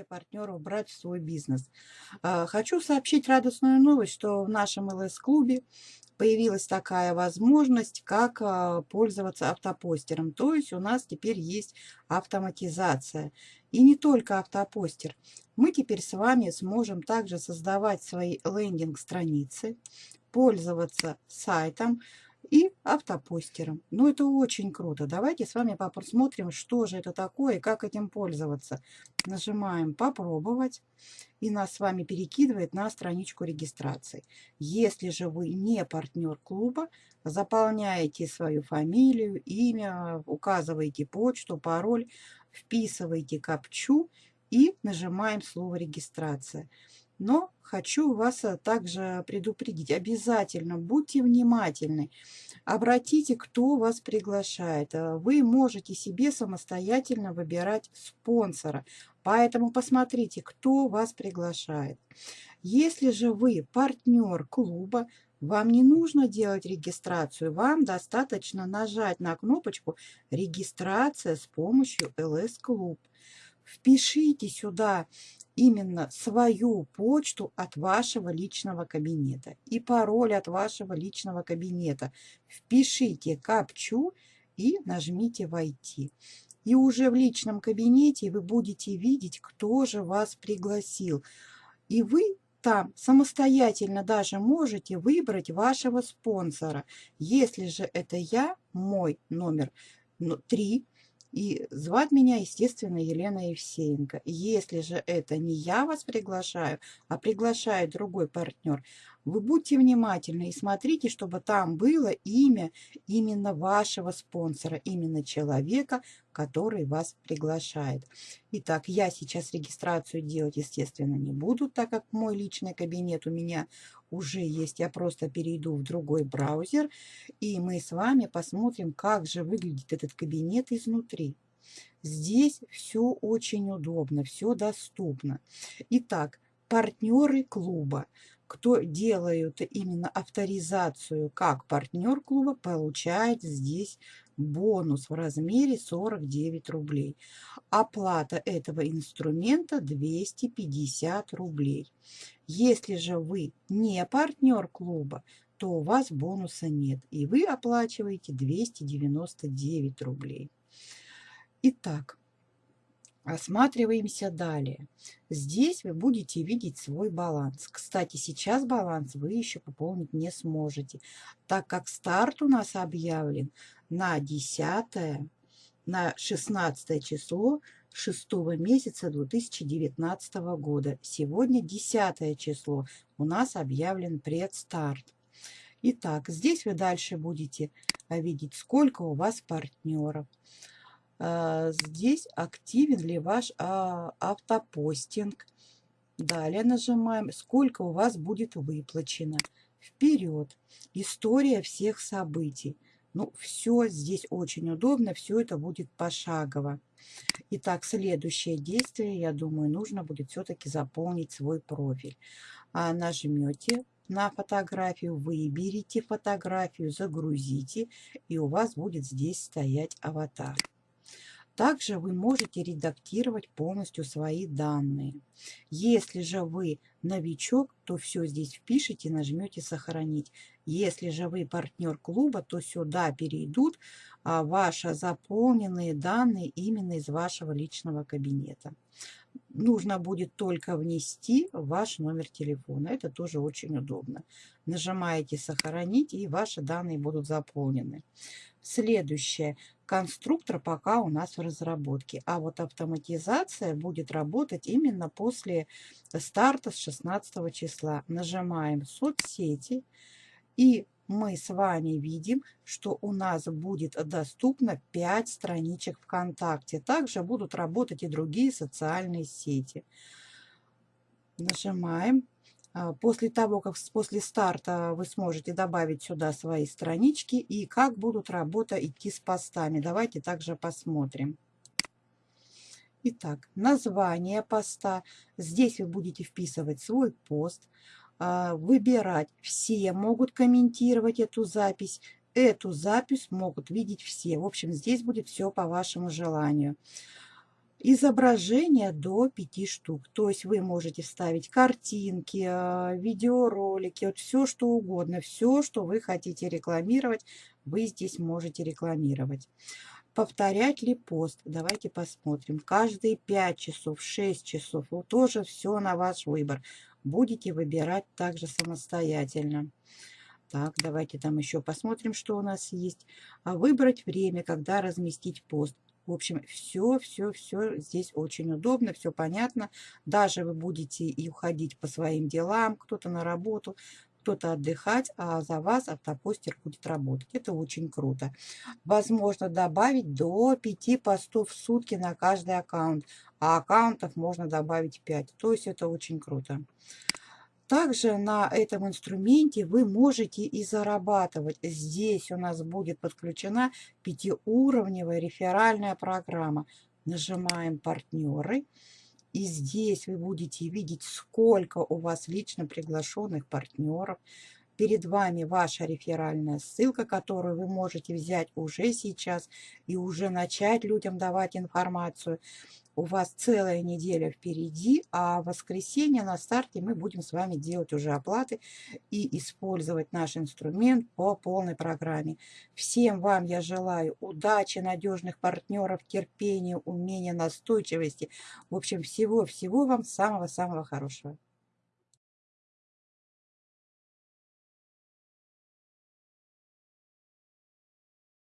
желаете партнеров брать в свой бизнес. А, хочу сообщить радостную новость, что в нашем ЛС-клубе появилась такая возможность, как а, пользоваться автопостером. То есть у нас теперь есть автоматизация. И не только автопостер. Мы теперь с вами сможем также создавать свои лендинг-страницы, пользоваться сайтом, и автопостером. Ну, это очень круто. Давайте с вами посмотрим, что же это такое и как этим пользоваться. Нажимаем «Попробовать» и нас с вами перекидывает на страничку регистрации. Если же вы не партнер клуба, заполняете свою фамилию, имя, указываете почту, пароль, вписываете капчу и нажимаем слово «Регистрация». Но хочу вас э, также предупредить, обязательно будьте внимательны. Обратите, кто вас приглашает. Э, вы можете себе самостоятельно выбирать спонсора. Поэтому посмотрите, кто вас приглашает. Если же вы партнер клуба, вам не нужно делать регистрацию, вам достаточно нажать на кнопочку «Регистрация с помощью LS Club». Впишите сюда именно свою почту от вашего личного кабинета и пароль от вашего личного кабинета. Впишите капчу и нажмите «Войти». И уже в личном кабинете вы будете видеть, кто же вас пригласил. И вы там самостоятельно даже можете выбрать вашего спонсора. Если же это я, мой номер 3, и звать меня, естественно, Елена Евсеенко. Если же это не я вас приглашаю, а приглашает другой партнер, вы будьте внимательны и смотрите, чтобы там было имя именно вашего спонсора, именно человека, который вас приглашает. Итак, я сейчас регистрацию делать, естественно, не буду, так как мой личный кабинет у меня уже есть. Я просто перейду в другой браузер, и мы с вами посмотрим, как же выглядит этот кабинет изнутри. Здесь все очень удобно, все доступно. Итак, партнеры клуба кто делают именно авторизацию как партнер клуба, получает здесь бонус в размере 49 рублей. Оплата этого инструмента 250 рублей. Если же вы не партнер клуба, то у вас бонуса нет, и вы оплачиваете 299 рублей. Итак, Осматриваемся далее. Здесь вы будете видеть свой баланс. Кстати, сейчас баланс вы еще пополнить не сможете, так как старт у нас объявлен на 10, на 16 число 6 месяца 2019 года. Сегодня 10 число. У нас объявлен предстарт. Итак, здесь вы дальше будете видеть, сколько у вас партнеров. А, здесь активен ли ваш а, автопостинг. Далее нажимаем, сколько у вас будет выплачено. Вперед. История всех событий. Ну, все здесь очень удобно, все это будет пошагово. Итак, следующее действие, я думаю, нужно будет все-таки заполнить свой профиль. А нажмете на фотографию, выберите фотографию, загрузите, и у вас будет здесь стоять аватар. Также вы можете редактировать полностью свои данные. Если же вы новичок, то все здесь впишите, нажмете «Сохранить». Если же вы партнер клуба, то сюда перейдут а, ваши заполненные данные именно из вашего личного кабинета. Нужно будет только внести ваш номер телефона. Это тоже очень удобно. Нажимаете «Сохранить» и ваши данные будут заполнены. Следующее. Конструктор пока у нас в разработке, а вот автоматизация будет работать именно после старта с 16 числа. Нажимаем «Соцсети» и мы с вами видим, что у нас будет доступно 5 страничек ВКонтакте. Также будут работать и другие социальные сети. Нажимаем после того, как после старта вы сможете добавить сюда свои странички и как будут работа идти с постами. Давайте также посмотрим. Итак, название поста. Здесь вы будете вписывать свой пост, а, выбирать. Все могут комментировать эту запись. Эту запись могут видеть все. В общем, здесь будет все по вашему желанию. Изображения до 5 штук. То есть вы можете вставить картинки, а, видеоролики, вот все что угодно, все, что вы хотите рекламировать, вы здесь можете рекламировать. Повторять ли пост? Давайте посмотрим. Каждые 5 часов, 6 часов, вот тоже все на ваш выбор. Будете выбирать также самостоятельно. Так, давайте там еще посмотрим, что у нас есть. А выбрать время, когда разместить пост. В общем, все, все, все здесь очень удобно, все понятно. Даже вы будете и уходить по своим делам, кто-то на работу, кто-то отдыхать, а за вас автопостер будет работать. Это очень круто. Возможно добавить до 5 постов в сутки на каждый аккаунт, а аккаунтов можно добавить 5. То есть это очень круто. Также на этом инструменте вы можете и зарабатывать. Здесь у нас будет подключена пятиуровневая реферальная программа. Нажимаем «Партнеры». И здесь вы будете видеть, сколько у вас лично приглашенных партнеров. Перед вами ваша реферальная ссылка, которую вы можете взять уже сейчас и уже начать людям давать информацию. У вас целая неделя впереди, а в воскресенье на старте мы будем с вами делать уже оплаты и использовать наш инструмент по полной программе. Всем вам я желаю удачи, надежных партнеров, терпения, умения, настойчивости. В общем, всего-всего вам самого-самого хорошего.